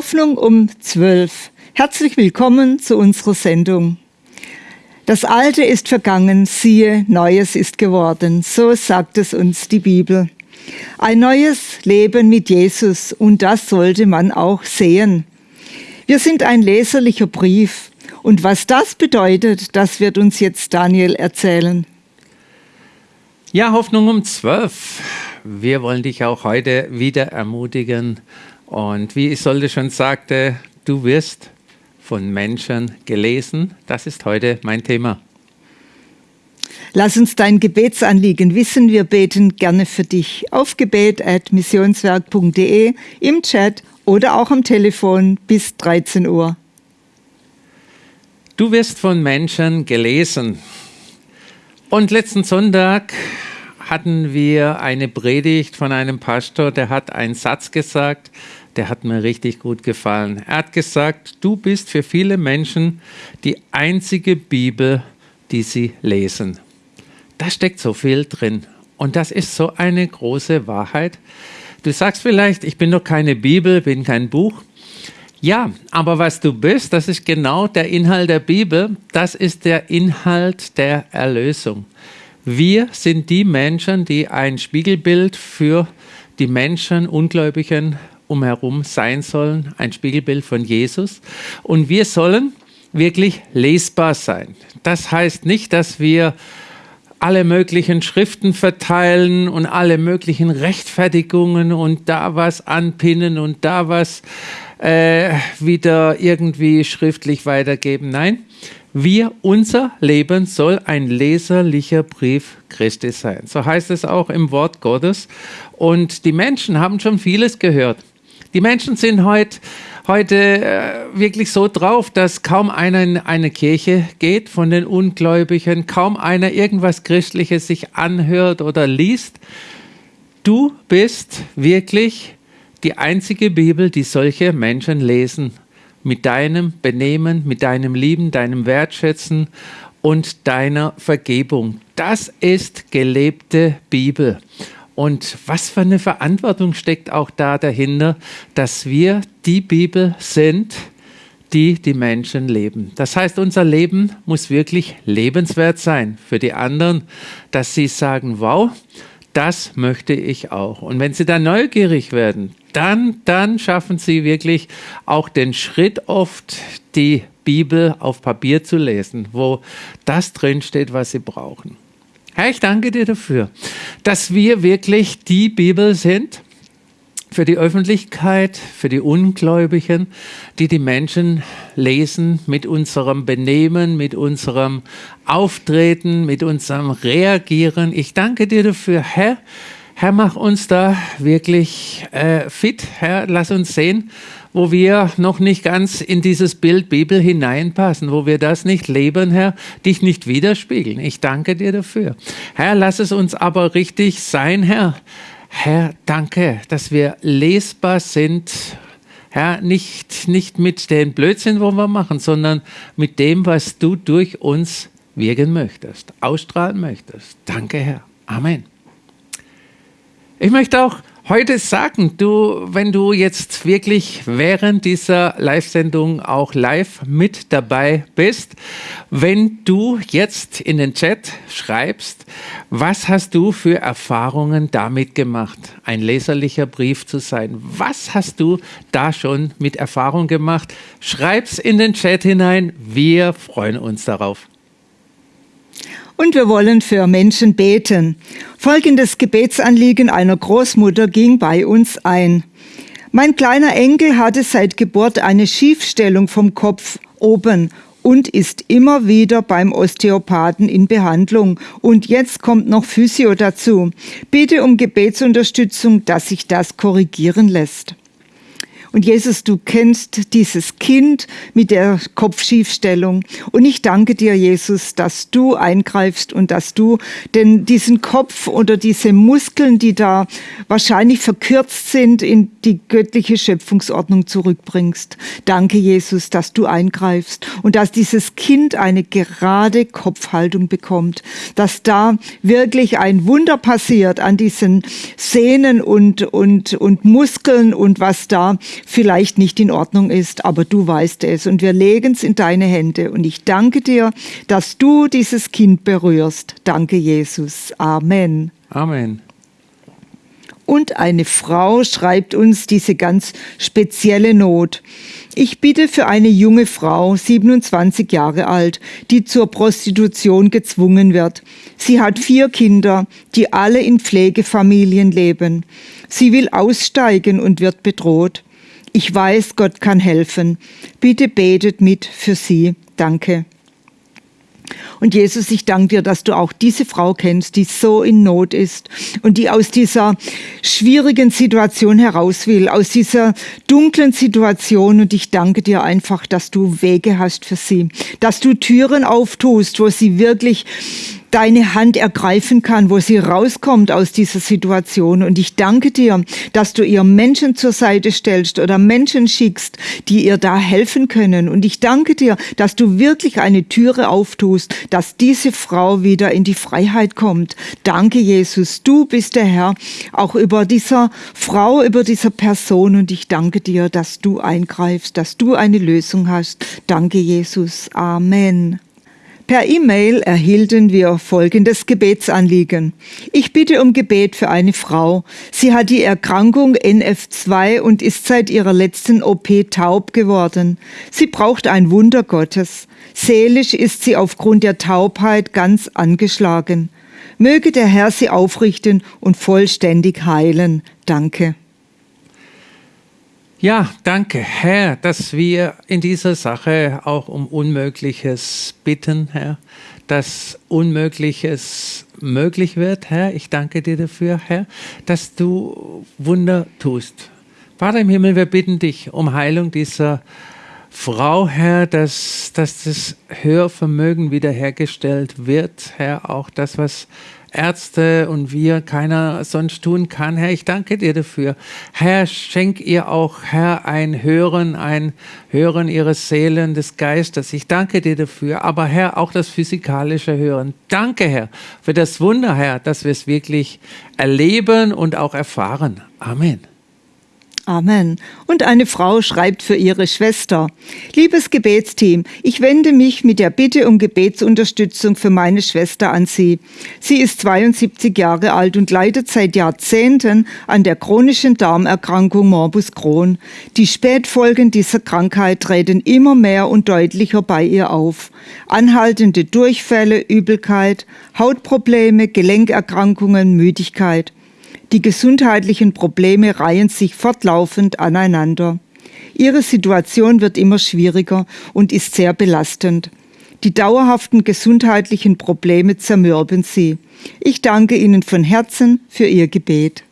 Hoffnung um 12. Herzlich willkommen zu unserer Sendung. Das Alte ist vergangen, siehe, Neues ist geworden. So sagt es uns die Bibel. Ein neues Leben mit Jesus und das sollte man auch sehen. Wir sind ein leserlicher Brief und was das bedeutet, das wird uns jetzt Daniel erzählen. Ja, Hoffnung um 12. Wir wollen dich auch heute wieder ermutigen, und wie Isolde schon sagte, du wirst von Menschen gelesen. Das ist heute mein Thema. Lass uns dein Gebetsanliegen wissen. Wir beten gerne für dich auf gebet.missionswerk.de, im Chat oder auch am Telefon bis 13 Uhr. Du wirst von Menschen gelesen. Und letzten Sonntag hatten wir eine Predigt von einem Pastor, der hat einen Satz gesagt, der hat mir richtig gut gefallen. Er hat gesagt, du bist für viele Menschen die einzige Bibel, die sie lesen. Da steckt so viel drin. Und das ist so eine große Wahrheit. Du sagst vielleicht, ich bin doch keine Bibel, bin kein Buch. Ja, aber was du bist, das ist genau der Inhalt der Bibel. Das ist der Inhalt der Erlösung. Wir sind die Menschen, die ein Spiegelbild für die Menschen, Ungläubigen umherum sein sollen, ein Spiegelbild von Jesus. Und wir sollen wirklich lesbar sein. Das heißt nicht, dass wir alle möglichen Schriften verteilen und alle möglichen Rechtfertigungen und da was anpinnen und da was äh, wieder irgendwie schriftlich weitergeben. Nein, wir, unser Leben soll ein leserlicher Brief Christi sein. So heißt es auch im Wort Gottes. Und die Menschen haben schon vieles gehört. Die Menschen sind heut, heute äh, wirklich so drauf, dass kaum einer in eine Kirche geht von den Ungläubigen, kaum einer irgendwas Christliches sich anhört oder liest. Du bist wirklich die einzige Bibel, die solche Menschen lesen. Mit deinem Benehmen, mit deinem Lieben, deinem Wertschätzen und deiner Vergebung. Das ist gelebte Bibel. Und was für eine Verantwortung steckt auch da dahinter, dass wir die Bibel sind, die die Menschen leben. Das heißt, unser Leben muss wirklich lebenswert sein für die anderen, dass sie sagen, wow, das möchte ich auch. Und wenn sie dann neugierig werden, dann, dann schaffen sie wirklich auch den Schritt oft, die Bibel auf Papier zu lesen, wo das drinsteht, was sie brauchen. Herr, ich danke dir dafür, dass wir wirklich die Bibel sind für die Öffentlichkeit, für die Ungläubigen, die die Menschen lesen mit unserem Benehmen, mit unserem Auftreten, mit unserem Reagieren. Ich danke dir dafür, Herr. Herr, mach uns da wirklich äh, fit. Herr, lass uns sehen, wo wir noch nicht ganz in dieses Bild Bibel hineinpassen, wo wir das nicht leben, Herr, dich nicht widerspiegeln. Ich danke dir dafür. Herr, lass es uns aber richtig sein, Herr. Herr, danke, dass wir lesbar sind. Herr, nicht, nicht mit den Blödsinn, wo wir machen, sondern mit dem, was du durch uns wirken möchtest, ausstrahlen möchtest. Danke, Herr. Amen. Ich möchte auch heute sagen, du, wenn du jetzt wirklich während dieser Live-Sendung auch live mit dabei bist, wenn du jetzt in den Chat schreibst, was hast du für Erfahrungen damit gemacht, ein leserlicher Brief zu sein? Was hast du da schon mit Erfahrung gemacht? Schreib's in den Chat hinein. Wir freuen uns darauf und wir wollen für Menschen beten. Folgendes Gebetsanliegen einer Großmutter ging bei uns ein. Mein kleiner Enkel hatte seit Geburt eine Schiefstellung vom Kopf oben und ist immer wieder beim Osteopathen in Behandlung. Und jetzt kommt noch Physio dazu. Bitte um Gebetsunterstützung, dass sich das korrigieren lässt. Und Jesus, du kennst dieses Kind mit der Kopfschiefstellung. Und ich danke dir, Jesus, dass du eingreifst und dass du denn diesen Kopf oder diese Muskeln, die da wahrscheinlich verkürzt sind, in die göttliche Schöpfungsordnung zurückbringst. Danke, Jesus, dass du eingreifst und dass dieses Kind eine gerade Kopfhaltung bekommt, dass da wirklich ein Wunder passiert an diesen Sehnen und, und, und Muskeln und was da vielleicht nicht in Ordnung ist, aber du weißt es und wir legen es in deine Hände und ich danke dir, dass du dieses Kind berührst. Danke, Jesus. Amen. Amen. Und eine Frau schreibt uns diese ganz spezielle Not. Ich bitte für eine junge Frau, 27 Jahre alt, die zur Prostitution gezwungen wird. Sie hat vier Kinder, die alle in Pflegefamilien leben. Sie will aussteigen und wird bedroht. Ich weiß, Gott kann helfen. Bitte betet mit für sie. Danke. Und Jesus, ich danke dir, dass du auch diese Frau kennst, die so in Not ist und die aus dieser schwierigen Situation heraus will, aus dieser dunklen Situation. Und ich danke dir einfach, dass du Wege hast für sie, dass du Türen auftust, wo sie wirklich deine Hand ergreifen kann, wo sie rauskommt aus dieser Situation. Und ich danke dir, dass du ihr Menschen zur Seite stellst oder Menschen schickst, die ihr da helfen können. Und ich danke dir, dass du wirklich eine Türe auftust, dass diese Frau wieder in die Freiheit kommt. Danke, Jesus. Du bist der Herr, auch über dieser Frau, über dieser Person. Und ich danke dir, dass du eingreifst, dass du eine Lösung hast. Danke, Jesus. Amen. Per E-Mail erhielten wir folgendes Gebetsanliegen. Ich bitte um Gebet für eine Frau. Sie hat die Erkrankung NF2 und ist seit ihrer letzten OP taub geworden. Sie braucht ein Wunder Gottes. Seelisch ist sie aufgrund der Taubheit ganz angeschlagen. Möge der Herr sie aufrichten und vollständig heilen. Danke. Ja, danke, Herr, dass wir in dieser Sache auch um Unmögliches bitten, Herr, dass Unmögliches möglich wird, Herr. Ich danke dir dafür, Herr, dass du Wunder tust. Vater im Himmel, wir bitten dich um Heilung dieser Frau, Herr, dass, dass das Hörvermögen wiederhergestellt wird, Herr, auch das, was Ärzte und wir keiner sonst tun kann. Herr, ich danke dir dafür. Herr, schenk ihr auch, Herr, ein Hören, ein Hören ihres Seelen, des Geistes. Ich danke dir dafür. Aber Herr, auch das physikalische Hören. Danke, Herr, für das Wunder, Herr, dass wir es wirklich erleben und auch erfahren. Amen. Amen. Und eine Frau schreibt für ihre Schwester. Liebes Gebetsteam, ich wende mich mit der Bitte um Gebetsunterstützung für meine Schwester an Sie. Sie ist 72 Jahre alt und leidet seit Jahrzehnten an der chronischen Darmerkrankung Morbus Crohn. Die Spätfolgen dieser Krankheit treten immer mehr und deutlicher bei ihr auf. Anhaltende Durchfälle, Übelkeit, Hautprobleme, Gelenkerkrankungen, Müdigkeit. Die gesundheitlichen Probleme reihen sich fortlaufend aneinander. Ihre Situation wird immer schwieriger und ist sehr belastend. Die dauerhaften gesundheitlichen Probleme zermürben sie. Ich danke Ihnen von Herzen für Ihr Gebet.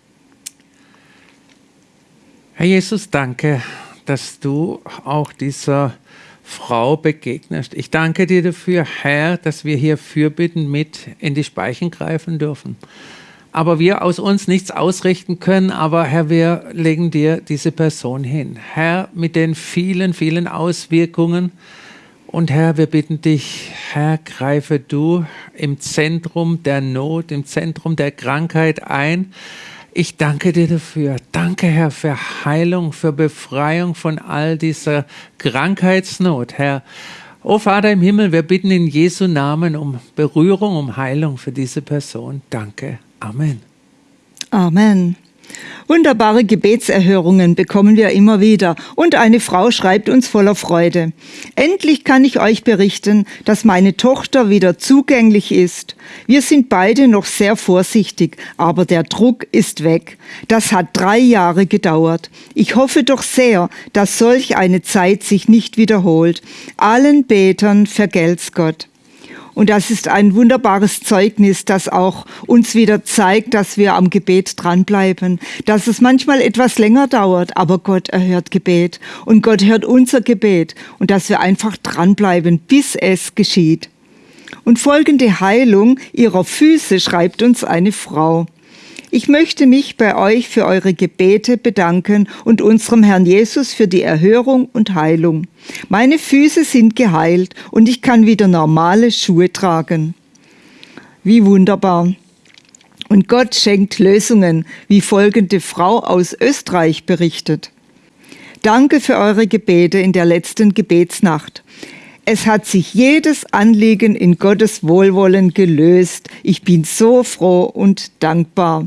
Herr Jesus, danke, dass du auch dieser Frau begegnest. Ich danke dir dafür, Herr, dass wir hier Fürbitten mit in die Speichen greifen dürfen aber wir aus uns nichts ausrichten können. Aber Herr, wir legen dir diese Person hin. Herr, mit den vielen, vielen Auswirkungen. Und Herr, wir bitten dich, Herr, greife du im Zentrum der Not, im Zentrum der Krankheit ein. Ich danke dir dafür. Danke, Herr, für Heilung, für Befreiung von all dieser Krankheitsnot, Herr. O Vater im Himmel, wir bitten in Jesu Namen um Berührung, um Heilung für diese Person. Danke. Amen. Amen. Wunderbare Gebetserhörungen bekommen wir immer wieder und eine Frau schreibt uns voller Freude. Endlich kann ich euch berichten, dass meine Tochter wieder zugänglich ist. Wir sind beide noch sehr vorsichtig, aber der Druck ist weg. Das hat drei Jahre gedauert. Ich hoffe doch sehr, dass solch eine Zeit sich nicht wiederholt. Allen Betern vergelt's Gott. Und das ist ein wunderbares Zeugnis, das auch uns wieder zeigt, dass wir am Gebet dranbleiben, dass es manchmal etwas länger dauert, aber Gott erhört Gebet und Gott hört unser Gebet und dass wir einfach dranbleiben, bis es geschieht. Und folgende Heilung ihrer Füße schreibt uns eine Frau. Ich möchte mich bei euch für eure Gebete bedanken und unserem Herrn Jesus für die Erhörung und Heilung. Meine Füße sind geheilt und ich kann wieder normale Schuhe tragen. Wie wunderbar. Und Gott schenkt Lösungen, wie folgende Frau aus Österreich berichtet. Danke für eure Gebete in der letzten Gebetsnacht. Es hat sich jedes Anliegen in Gottes Wohlwollen gelöst. Ich bin so froh und dankbar.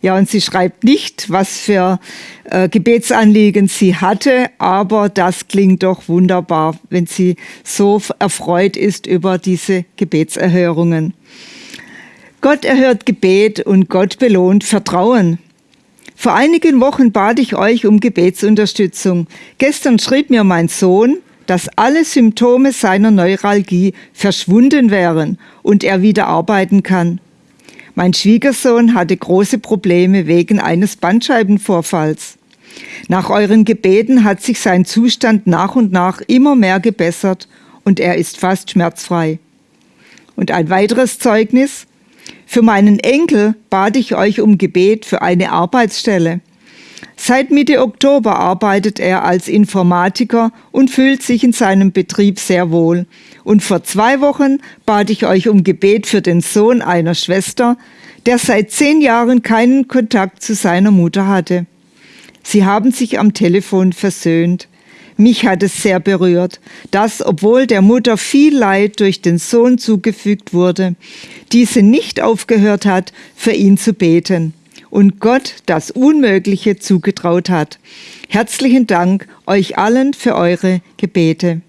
Ja, und sie schreibt nicht, was für äh, Gebetsanliegen sie hatte, aber das klingt doch wunderbar, wenn sie so erfreut ist über diese Gebetserhörungen. Gott erhört Gebet und Gott belohnt Vertrauen. Vor einigen Wochen bat ich euch um Gebetsunterstützung. Gestern schrieb mir mein Sohn, dass alle Symptome seiner Neuralgie verschwunden wären und er wieder arbeiten kann. Mein Schwiegersohn hatte große Probleme wegen eines Bandscheibenvorfalls. Nach euren Gebeten hat sich sein Zustand nach und nach immer mehr gebessert und er ist fast schmerzfrei. Und ein weiteres Zeugnis. Für meinen Enkel bat ich euch um Gebet für eine Arbeitsstelle. Seit Mitte Oktober arbeitet er als Informatiker und fühlt sich in seinem Betrieb sehr wohl. Und vor zwei Wochen bat ich euch um Gebet für den Sohn einer Schwester, der seit zehn Jahren keinen Kontakt zu seiner Mutter hatte. Sie haben sich am Telefon versöhnt. Mich hat es sehr berührt, dass, obwohl der Mutter viel Leid durch den Sohn zugefügt wurde, diese nicht aufgehört hat, für ihn zu beten und Gott das Unmögliche zugetraut hat. Herzlichen Dank euch allen für eure Gebete.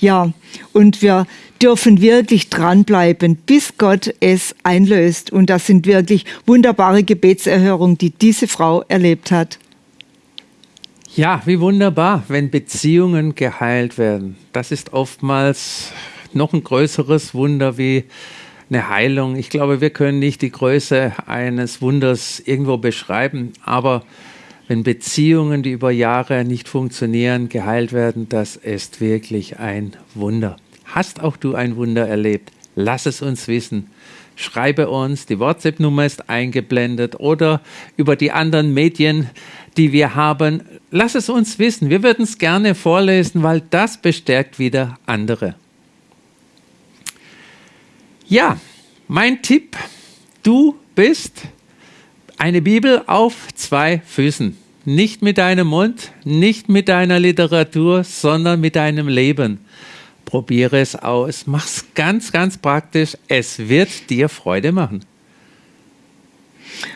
Ja, und wir dürfen wirklich dranbleiben, bis Gott es einlöst. Und das sind wirklich wunderbare Gebetserhörungen, die diese Frau erlebt hat. Ja, wie wunderbar, wenn Beziehungen geheilt werden. Das ist oftmals noch ein größeres Wunder wie eine Heilung. Ich glaube, wir können nicht die Größe eines Wunders irgendwo beschreiben, aber wenn Beziehungen, die über Jahre nicht funktionieren, geheilt werden, das ist wirklich ein Wunder. Hast auch du ein Wunder erlebt? Lass es uns wissen. Schreibe uns, die WhatsApp-Nummer ist eingeblendet oder über die anderen Medien, die wir haben. Lass es uns wissen. Wir würden es gerne vorlesen, weil das bestärkt wieder andere. Ja, mein Tipp, du bist eine Bibel auf zwei Füßen. Nicht mit deinem Mund, nicht mit deiner Literatur, sondern mit deinem Leben. Probiere es aus. Mach's ganz, ganz praktisch. Es wird dir Freude machen.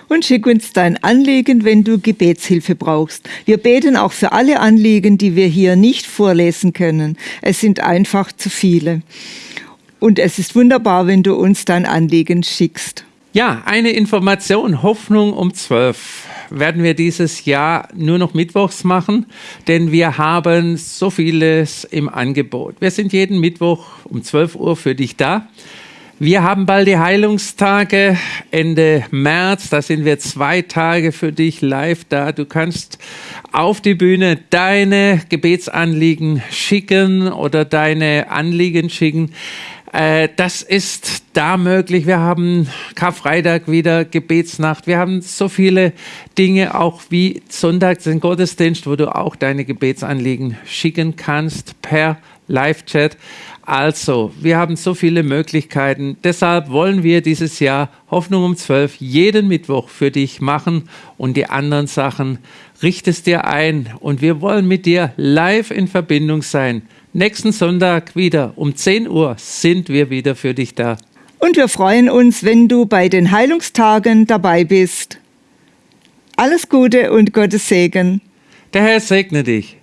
Und schick uns dein Anliegen, wenn du Gebetshilfe brauchst. Wir beten auch für alle Anliegen, die wir hier nicht vorlesen können. Es sind einfach zu viele. Und es ist wunderbar, wenn du uns dein Anliegen schickst. Ja, eine Information. Hoffnung um 12 werden wir dieses Jahr nur noch mittwochs machen, denn wir haben so vieles im Angebot. Wir sind jeden Mittwoch um 12 Uhr für dich da. Wir haben bald die Heilungstage Ende März. Da sind wir zwei Tage für dich live da. Du kannst auf die Bühne deine Gebetsanliegen schicken oder deine Anliegen schicken. Äh, das ist da möglich. Wir haben Karfreitag wieder Gebetsnacht. Wir haben so viele Dinge, auch wie Sonntag den Gottesdienst, wo du auch deine Gebetsanliegen schicken kannst per Live-Chat. Also, wir haben so viele Möglichkeiten. Deshalb wollen wir dieses Jahr Hoffnung um 12 jeden Mittwoch für dich machen und die anderen Sachen richtest dir ein. Und wir wollen mit dir live in Verbindung sein. Nächsten Sonntag wieder um 10 Uhr sind wir wieder für dich da. Und wir freuen uns, wenn du bei den Heilungstagen dabei bist. Alles Gute und Gottes Segen. Der Herr segne dich.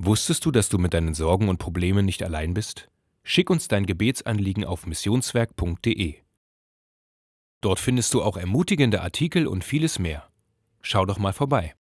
Wusstest du, dass du mit deinen Sorgen und Problemen nicht allein bist? Schick uns dein Gebetsanliegen auf missionswerk.de. Dort findest du auch ermutigende Artikel und vieles mehr. Schau doch mal vorbei.